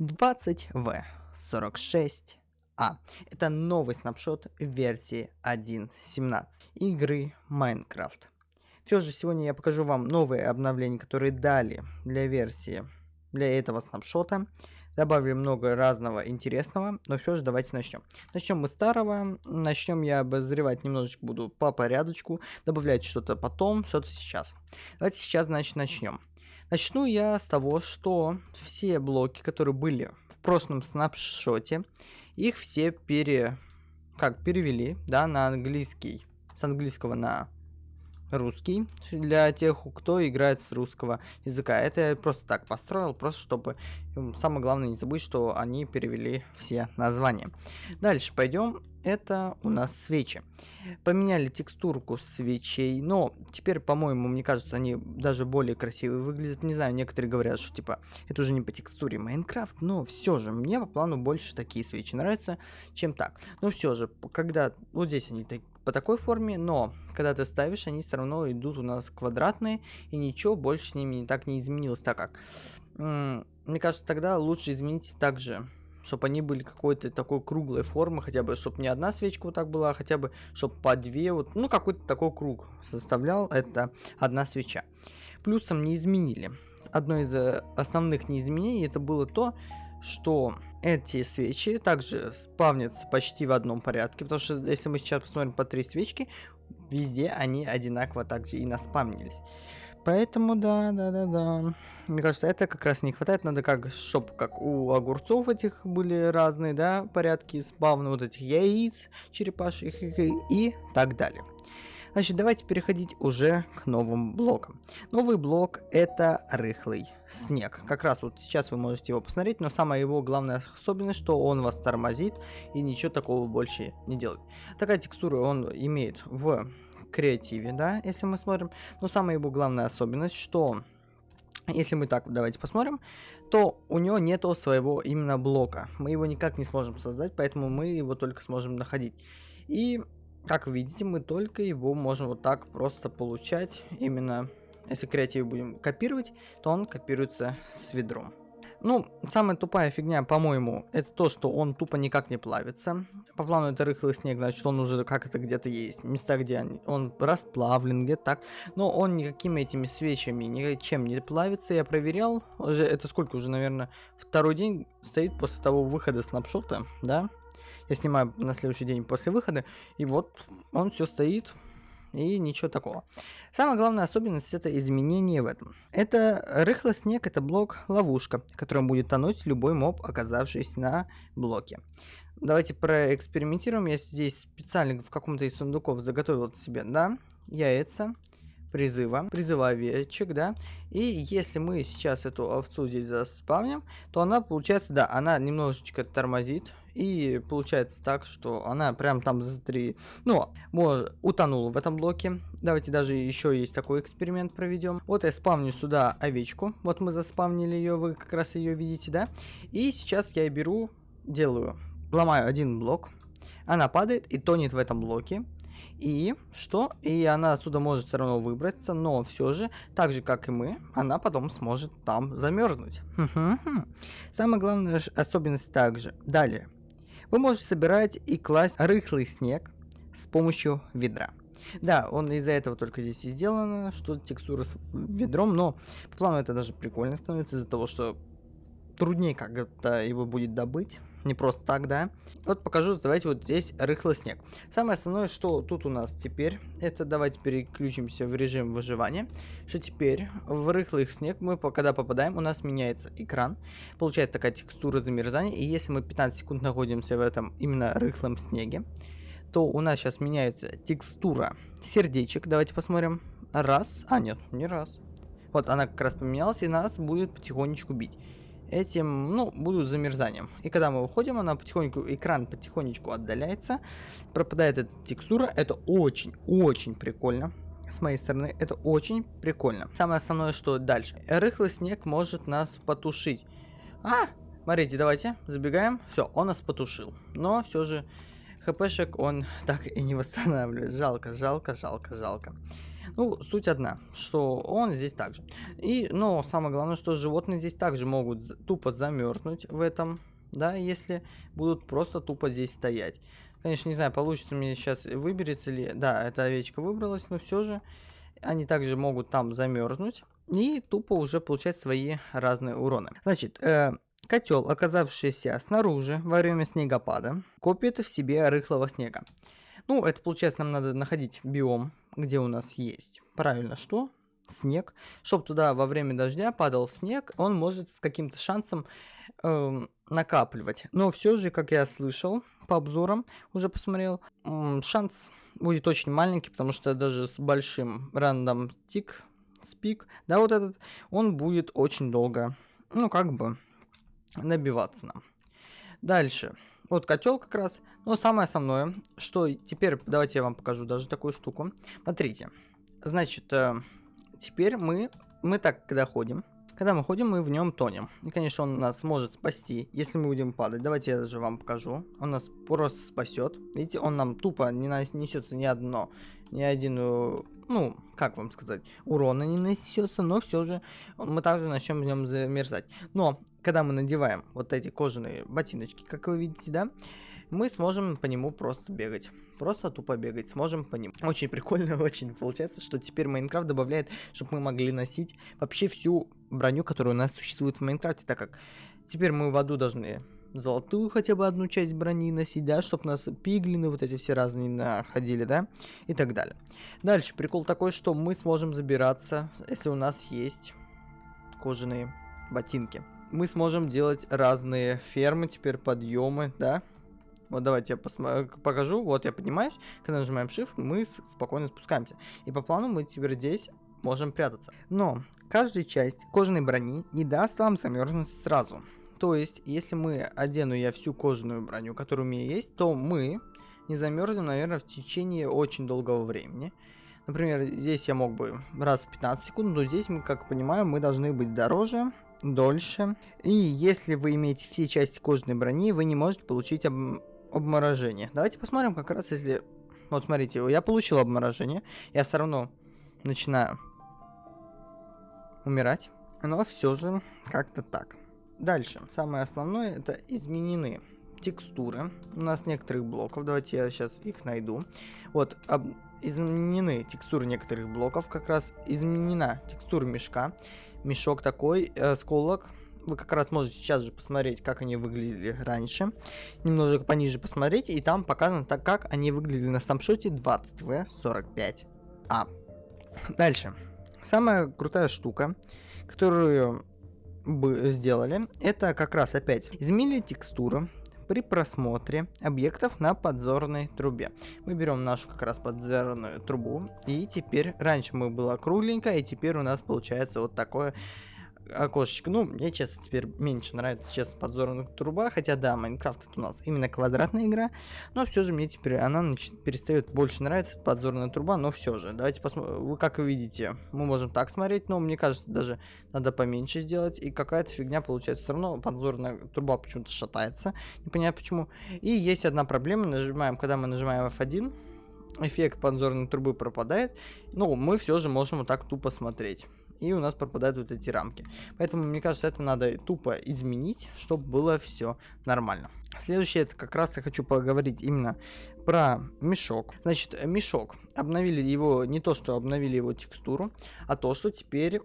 20V46 а. Это новый снапшот версии 1.17 игры Minecraft. Все же сегодня я покажу вам новые обновления, которые дали для версии, для этого снапшота. Добавили много разного интересного, но все же давайте начнем. Начнем мы старого, начнем я обозревать немножечко буду по порядочку, добавлять что-то потом, что-то сейчас. Давайте сейчас, значит, начнем. Начну я с того, что все блоки, которые были в прошлом снапшоте, их все пере... как перевели, да, на английский. С английского на русский для тех, кто играет с русского языка. Это я просто так построил, просто чтобы самое главное не забыть, что они перевели все названия. Дальше пойдем. Это у нас свечи. Поменяли текстурку свечей, но теперь, по-моему, мне кажется, они даже более красивые выглядят. Не знаю, некоторые говорят, что типа это уже не по текстуре Майнкрафт, но все же мне по плану больше такие свечи нравятся, чем так. Но все же, когда вот здесь они так, по такой форме, но когда ты ставишь, они все равно идут у нас квадратные, и ничего больше с ними не так не изменилось, так как, мне кажется, тогда лучше изменить также чтобы они были какой-то такой круглой формы, хотя бы, чтобы не одна свечка вот так была, а хотя бы, чтобы по две, вот, ну, какой-то такой круг составлял, это одна свеча. Плюсом не изменили. Одно из э, основных неизменений это было то, что эти свечи также спавнятся почти в одном порядке, потому что если мы сейчас посмотрим по три свечки, везде они одинаково также и наспамнились. Поэтому да, да, да, да. Мне кажется, это как раз не хватает. Надо как, чтобы как у огурцов этих были разные, да, порядки спавна вот этих яиц, черепашек и так далее. Значит, давайте переходить уже к новым блокам. Новый блок это рыхлый снег. Как раз вот сейчас вы можете его посмотреть, но самая его главная особенность, что он вас тормозит и ничего такого больше не делает. Такая текстура он имеет в креативе, да, если мы смотрим. Но самая его главная особенность, что если мы так давайте посмотрим, то у него нету своего именно блока. Мы его никак не сможем создать, поэтому мы его только сможем находить. И как видите, мы только его можем вот так просто получать. Именно, если креатив будем копировать, то он копируется с ведром. Ну, самая тупая фигня, по-моему, это то, что он тупо никак не плавится. По плану это рыхлый снег, значит он уже как это где-то есть. Места, где он расплавлен, где так. Но он никакими этими свечами, ничем не плавится. Я проверял, уже это сколько уже, наверное, второй день стоит после того выхода снапшота, да? Я снимаю на следующий день после выхода, и вот он все стоит, и ничего такого. Самая главная особенность это изменение в этом. Это рыхлый снег, это блок ловушка, которым будет тонуть любой моб, оказавшийся на блоке. Давайте проэкспериментируем. Я здесь специально в каком-то из сундуков заготовил себе, да, яйца, призыва, призыва овечек, да. И если мы сейчас эту овцу здесь заспавним, то она получается, да, она немножечко тормозит. И получается так, что она прям там за три, ну, может, утонула в этом блоке. Давайте даже еще есть такой эксперимент проведем. Вот я спавню сюда овечку. Вот мы заспавнили ее, вы как раз ее видите, да. И сейчас я беру, делаю, ломаю один блок. Она падает и тонет в этом блоке. И что? И она отсюда может все равно выбраться, но все же, так же как и мы, она потом сможет там замерзнуть. Самая главная особенность также. Далее. Вы можете собирать и класть рыхлый снег с помощью ведра. Да, он из-за этого только здесь и сделано, что текстура с ведром, но по плану это даже прикольно становится из-за того, что труднее как-то его будет добыть не просто так, да. Вот покажу, давайте вот здесь рыхлый снег. Самое основное, что тут у нас теперь, это давайте переключимся в режим выживания, что теперь? В рыхлый снег мы, когда попадаем, у нас меняется экран, получается такая текстура замерзания, и если мы 15 секунд находимся в этом именно рыхлом снеге, то у нас сейчас меняется текстура сердечек, давайте посмотрим, раз, а нет, не раз, вот она как раз поменялась и нас будет потихонечку бить этим, ну, будут замерзанием. И когда мы выходим, она потихоньку, экран потихонечку отдаляется, пропадает эта текстура. Это очень-очень прикольно. С моей стороны, это очень прикольно. Самое основное, что дальше. Рыхлый снег может нас потушить. А, смотрите, давайте, забегаем. Все, он нас потушил. Но все же хпшек он так и не восстанавливает. Жалко, жалко, жалко, жалко. Ну, суть одна, что он здесь также. И, но самое главное, что животные здесь также могут тупо замерзнуть в этом, да, если будут просто тупо здесь стоять. Конечно, не знаю, получится мне сейчас выберется ли. Да, эта овечка выбралась, но все же они также могут там замерзнуть и тупо уже получать свои разные уроны. Значит, э, котел, оказавшийся снаружи во время снегопада, копит в себе рыхлого снега. Ну, это получается, нам надо находить биом, где у нас есть. Правильно, что? Снег. Чтобы туда во время дождя падал снег, он может с каким-то шансом э, накапливать. Но все же, как я слышал по обзорам, уже посмотрел, э, шанс будет очень маленький, потому что даже с большим рандом тик, спик, да, вот этот, он будет очень долго, ну, как бы, набиваться нам. Дальше. Вот котел как раз. Но самое основное, что теперь, давайте я вам покажу даже такую штуку. Смотрите. Значит, э, теперь мы, мы так, когда ходим, когда мы ходим, мы в нем тонем. И, конечно, он нас может спасти, если мы будем падать. Давайте я даже вам покажу. Он нас просто спасет. Видите, он нам тупо не несется ни одно, ни один, э, ну, как вам сказать, урона не нанесется, но все же мы также начнем в нем замерзать. Но, когда мы надеваем вот эти кожаные ботиночки, как вы видите, да, мы сможем по нему просто бегать. Просто тупо бегать сможем по ним. Очень прикольно, очень получается, что теперь Майнкрафт добавляет, чтобы мы могли носить вообще всю броню, которая у нас существует в Майнкрафте, так как теперь мы в аду должны золотую хотя бы одну часть брони носить, да, чтобы нас пиглины вот эти все разные находили, да, и так далее. Дальше, прикол такой, что мы сможем забираться, если у нас есть кожаные ботинки. Мы сможем делать разные фермы, теперь подъемы, да, вот давайте я покажу. Вот я поднимаюсь. Когда нажимаем Shift, мы спокойно спускаемся. И по плану мы теперь здесь можем прятаться. Но каждая часть кожаной брони не даст вам замерзнуть сразу. То есть, если мы одену я всю кожаную броню, которая у меня есть, то мы не замерзнем, наверное, в течение очень долгого времени. Например, здесь я мог бы раз в 15 секунд, но здесь мы, как понимаю, мы должны быть дороже, дольше. И если вы имеете все части кожаной брони, вы не можете получить об обморожение. Давайте посмотрим как раз, если... Вот смотрите, я получил обморожение. Я все равно начинаю умирать. Но все же как-то так. Дальше. Самое основное это изменены текстуры. У нас некоторых блоков. Давайте я сейчас их найду. Вот, об... изменены текстуры некоторых блоков. Как раз изменена текстура мешка. Мешок такой, э, сколок вы как раз можете сейчас же посмотреть, как они выглядели раньше. Немножко пониже посмотреть, и там показано так, как они выглядели на самшоте 20V45A. Дальше. Самая крутая штука, которую бы сделали, это как раз опять изменили текстуру при просмотре объектов на подзорной трубе. Мы берем нашу как раз подзорную трубу, и теперь, раньше мы была кругленькая, и теперь у нас получается вот такое окошечко. Ну, мне, честно, теперь меньше нравится, честно, подзорная труба. Хотя, да, Майнкрафт это у нас именно квадратная игра. Но все же мне теперь она перестает больше нравиться, подзорная труба. Но все же, давайте посмотрим. Вы как видите, мы можем так смотреть. Но мне кажется, даже надо поменьше сделать. И какая-то фигня получается. Все равно подзорная труба почему-то шатается. Не понятно почему. И есть одна проблема. Нажимаем, когда мы нажимаем F1, эффект подзорной трубы пропадает. Но мы все же можем вот так тупо смотреть и у нас пропадают вот эти рамки. Поэтому, мне кажется, это надо тупо изменить, чтобы было все нормально. Следующее, это как раз я хочу поговорить именно про мешок. Значит, мешок. Обновили его, не то, что обновили его текстуру, а то, что теперь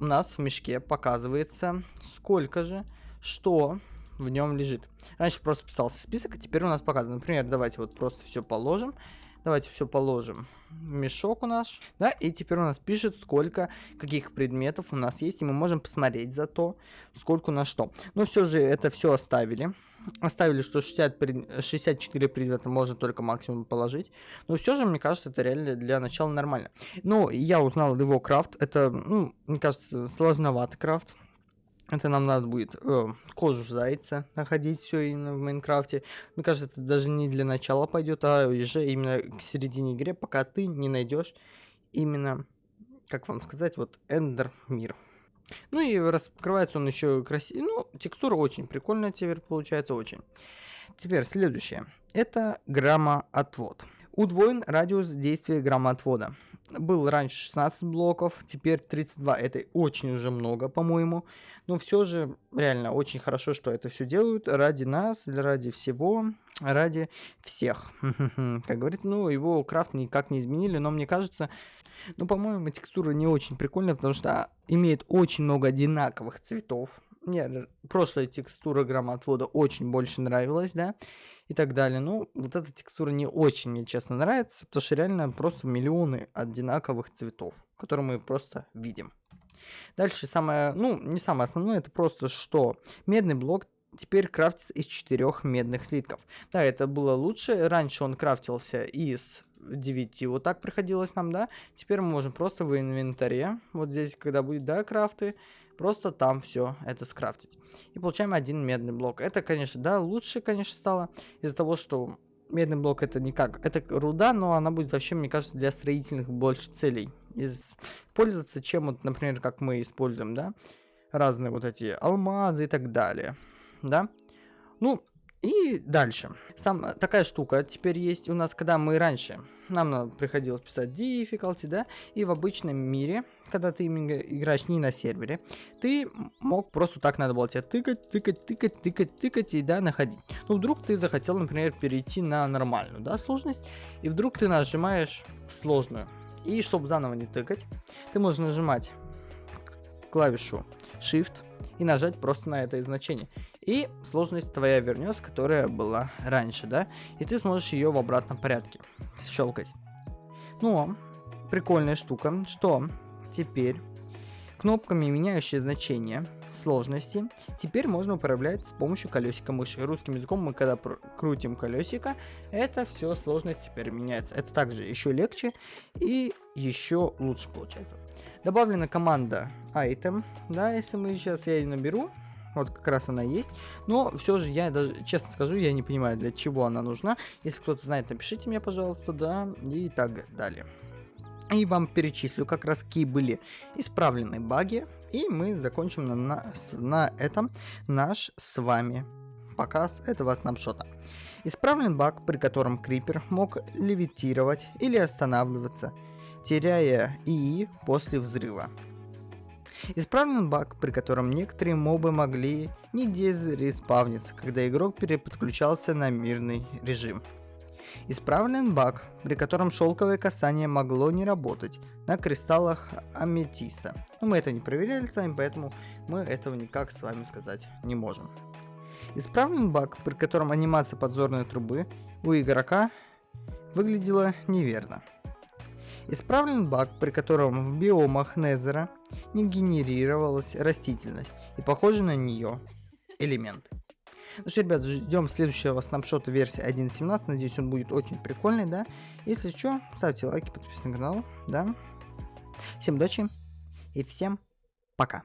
у нас в мешке показывается, сколько же, что в нем лежит. Раньше просто писался список, а теперь у нас показано. Например, давайте вот просто все положим. Давайте все положим. Мешок у нас. Да, и теперь у нас пишет, сколько каких предметов у нас есть. И мы можем посмотреть за то, сколько у нас что. Но все же это все оставили. Оставили, что 60 пред... 64 предмета можно только максимум положить. Но все же, мне кажется, это реально для начала нормально. Ну, я узнал его крафт. Это, ну, мне кажется, сложноватый крафт. Это нам надо будет э, кожу зайца находить все именно в Майнкрафте. Мне кажется, это даже не для начала пойдет, а уже именно к середине игры, пока ты не найдешь именно, как вам сказать, вот Эндер мир. Ну и раскрывается он еще красиво. Ну, текстура очень прикольная теперь получается, очень. Теперь следующее. Это граммоотвод. Удвоен радиус действия граммоотвода. Был раньше 16 блоков, теперь 32. Это очень уже много, по-моему. Но все же, реально, очень хорошо, что это все делают ради нас, ради всего, ради всех. Как говорит, ну, его крафт никак не изменили, но мне кажется, ну, по-моему, текстура не очень прикольная, потому что имеет очень много одинаковых цветов. Мне прошлая текстура громоотвода очень больше нравилась, да и так далее. Ну, вот эта текстура не очень мне, честно, нравится, потому что реально просто миллионы одинаковых цветов, которые мы просто видим. Дальше самое, ну, не самое основное, это просто что медный блок теперь крафтится из четырех медных слитков. Да, это было лучше. Раньше он крафтился из 9, вот так приходилось нам, да. Теперь мы можем просто в инвентаре, вот здесь, когда будет, да, крафты, Просто там все это скрафтить. И получаем один медный блок. Это, конечно, да, лучше, конечно, стало из-за того, что медный блок это никак. Это руда, но она будет вообще, мне кажется, для строительных больше целей использоваться, чем вот, например, как мы используем, да, разные вот эти алмазы и так далее, да. Ну, и дальше. Сам, такая штука теперь есть у нас, когда мы раньше, нам приходилось писать difficulty, да, и в обычном мире, когда ты играешь не на сервере, ты мог просто так надо было тебе тыкать, тыкать, тыкать, тыкать, тыкать и, да, находить. Ну, вдруг ты захотел, например, перейти на нормальную, да, сложность, и вдруг ты нажимаешь сложную. И чтобы заново не тыкать, ты можешь нажимать клавишу Shift, и нажать просто на это значение. И сложность твоя вернется, которая была раньше, да? И ты сможешь ее в обратном порядке щелкать. Но прикольная штука, что теперь кнопками, меняющие значения сложности, теперь можно управлять с помощью колесика мыши. Русским языком мы когда крутим колесико, это все сложность теперь меняется. Это также еще легче и еще лучше получается. Добавлена команда item, да, если мы сейчас я ее наберу, вот как раз она есть. Но все же я даже, честно скажу, я не понимаю, для чего она нужна. Если кто-то знает, напишите мне, пожалуйста, да, и так далее. И вам перечислю как раз какие были исправлены баги. И мы закончим на, на, на этом наш с вами показ этого снапшота. Исправлен баг, при котором Крипер мог левитировать или останавливаться теряя ИИ после взрыва. Исправлен баг, при котором некоторые мобы могли не дезреспавниться, когда игрок переподключался на мирный режим. Исправлен баг, при котором шелковое касание могло не работать на кристаллах аметиста. Но мы это не проверяли сами, поэтому мы этого никак с вами сказать не можем. Исправлен баг, при котором анимация подзорной трубы у игрока выглядела неверно. Исправлен баг, при котором в биомах Незера не генерировалась растительность и похожи на нее элементы. Ну что, ребят, ждем следующего снапшота версии 1.17. Надеюсь, он будет очень прикольный, да. Если что, ставьте лайки, подписывайтесь на канал, да. Всем удачи и всем пока.